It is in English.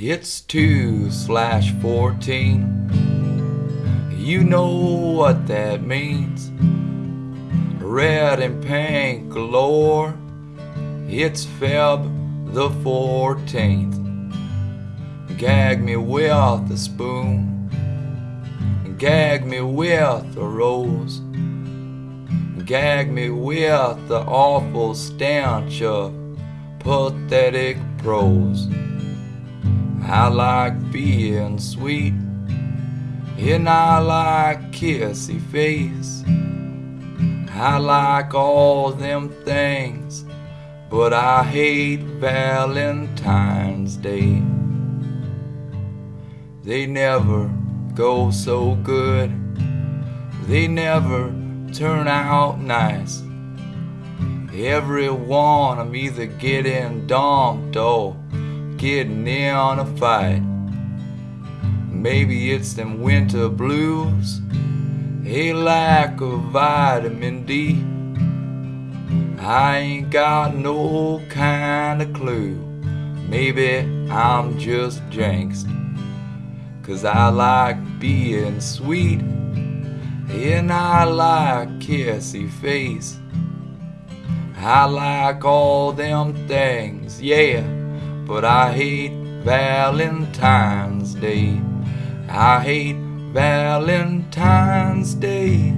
It's 2 slash 14. You know what that means. Red and pink galore. It's Feb the 14th. Gag me with a spoon. Gag me with a rose. Gag me with the awful stench of pathetic prose. I like being sweet, and I like kissy face. I like all them things, but I hate Valentine's Day. They never go so good, they never turn out nice. Every one I'm either getting dumped or getting in on a fight. Maybe it's them winter blues, a lack of vitamin D. I ain't got no kind of clue. Maybe I'm just jinxed. Cause I like being sweet, and I like kissy face. I like all them things, yeah, but I hate Valentine's Day. I hate Valentine's Day.